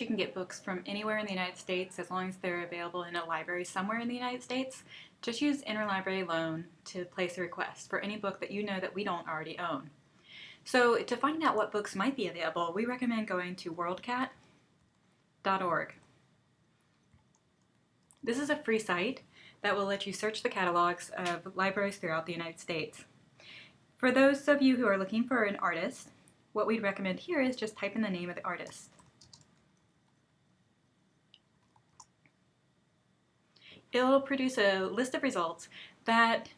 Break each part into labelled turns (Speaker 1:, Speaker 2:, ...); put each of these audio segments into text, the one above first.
Speaker 1: You can get books from anywhere in the United States as long as they're available in a library somewhere in the United States. Just use Interlibrary Loan to place a request for any book that you know that we don't already own. So to find out what books might be available, we recommend going to worldcat.org. This is a free site that will let you search the catalogs of libraries throughout the United States. For those of you who are looking for an artist, what we'd recommend here is just type in the name of the artist. It'll produce a list of results that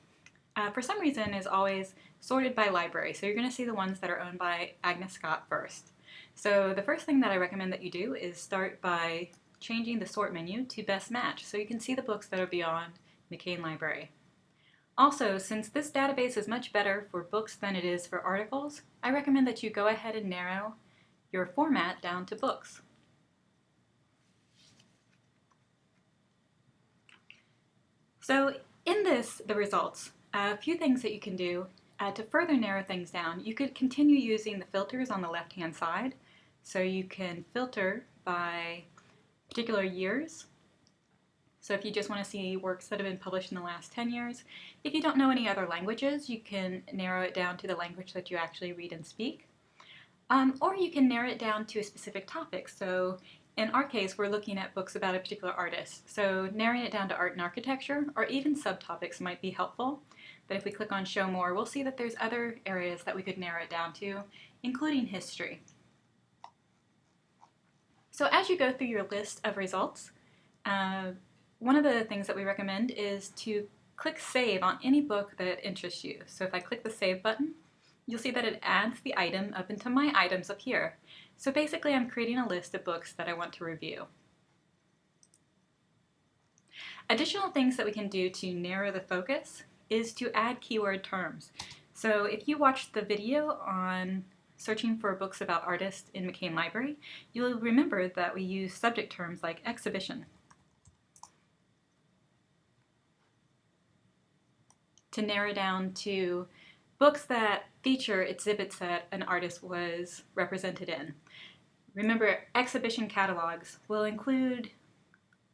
Speaker 1: uh, for some reason is always sorted by library. So you're going to see the ones that are owned by Agnes Scott first. So the first thing that I recommend that you do is start by changing the sort menu to best match so you can see the books that are beyond McCain Library. Also, since this database is much better for books than it is for articles, I recommend that you go ahead and narrow your format down to books. So in this, the results, a few things that you can do uh, to further narrow things down. You could continue using the filters on the left-hand side. So you can filter by particular years. So if you just want to see works that have been published in the last 10 years. If you don't know any other languages, you can narrow it down to the language that you actually read and speak. Um, or you can narrow it down to a specific topic. So in our case, we're looking at books about a particular artist, so narrowing it down to art and architecture, or even subtopics might be helpful. But if we click on Show More, we'll see that there's other areas that we could narrow it down to, including history. So as you go through your list of results, uh, one of the things that we recommend is to click Save on any book that interests you. So if I click the Save button, you'll see that it adds the item up into My Items up here. So basically I'm creating a list of books that I want to review. Additional things that we can do to narrow the focus is to add keyword terms. So if you watched the video on searching for books about artists in McCain Library, you'll remember that we use subject terms like exhibition to narrow down to books that feature exhibits that an artist was represented in. Remember, exhibition catalogs will include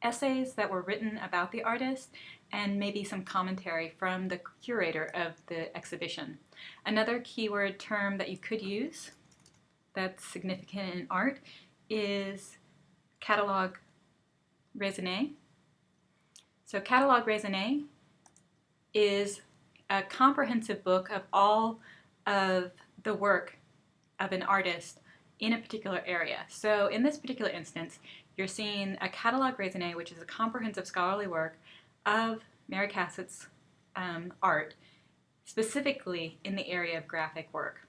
Speaker 1: essays that were written about the artist and maybe some commentary from the curator of the exhibition. Another keyword term that you could use that's significant in art is catalog raisonné. So catalog raisonné is a comprehensive book of all of the work of an artist in a particular area. So in this particular instance, you're seeing a catalog raisonné, which is a comprehensive scholarly work of Mary Cassatt's um, art, specifically in the area of graphic work.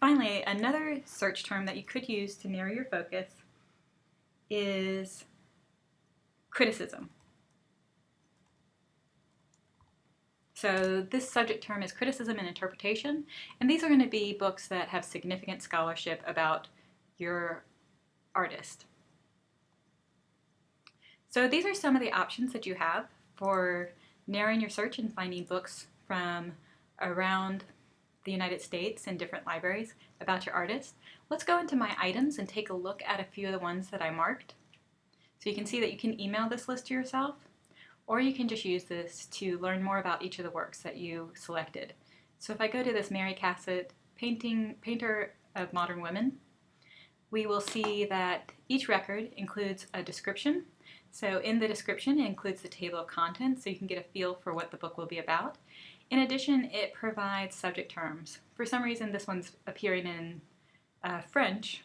Speaker 1: Finally, another search term that you could use to narrow your focus is criticism. So this subject term is criticism and interpretation, and these are going to be books that have significant scholarship about your artist. So these are some of the options that you have for narrowing your search and finding books from around the United States in different libraries about your artist. Let's go into my items and take a look at a few of the ones that I marked. So you can see that you can email this list to yourself or you can just use this to learn more about each of the works that you selected. So if I go to this Mary Cassatt painting, Painter of Modern Women, we will see that each record includes a description. So in the description, it includes the table of contents, so you can get a feel for what the book will be about. In addition, it provides subject terms. For some reason, this one's appearing in uh, French,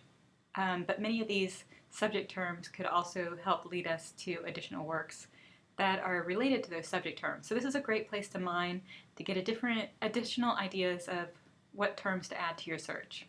Speaker 1: um, but many of these subject terms could also help lead us to additional works that are related to those subject terms. So this is a great place to mine to get a different additional ideas of what terms to add to your search.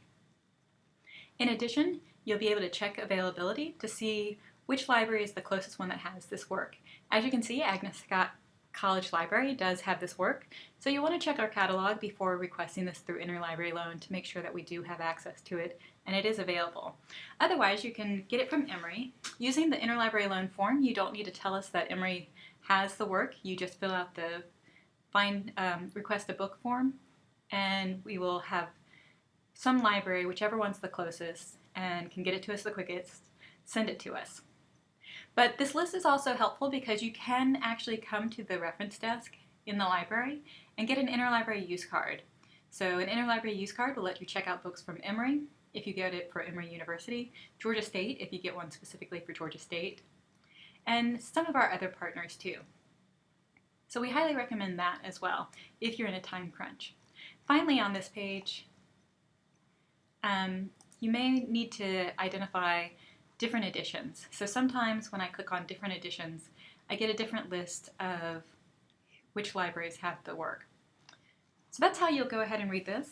Speaker 1: In addition, you'll be able to check availability to see which library is the closest one that has this work. As you can see, Agnes Scott College Library does have this work, so you'll want to check our catalog before requesting this through interlibrary loan to make sure that we do have access to it and it is available. Otherwise, you can get it from Emory. Using the interlibrary loan form, you don't need to tell us that Emory has the work. You just fill out the find um, request a book form and we will have some library, whichever one's the closest and can get it to us the quickest, send it to us. But this list is also helpful because you can actually come to the reference desk in the library and get an interlibrary use card. So an interlibrary use card will let you check out books from Emory if you get it for Emory University, Georgia State if you get one specifically for Georgia State, and some of our other partners too. So we highly recommend that as well if you're in a time crunch. Finally on this page, um, you may need to identify different editions. So sometimes when I click on different editions, I get a different list of which libraries have the work. So that's how you'll go ahead and read this.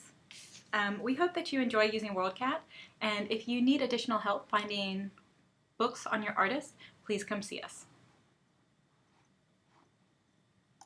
Speaker 1: Um, we hope that you enjoy using WorldCat, and if you need additional help finding books on your artist, please come see us.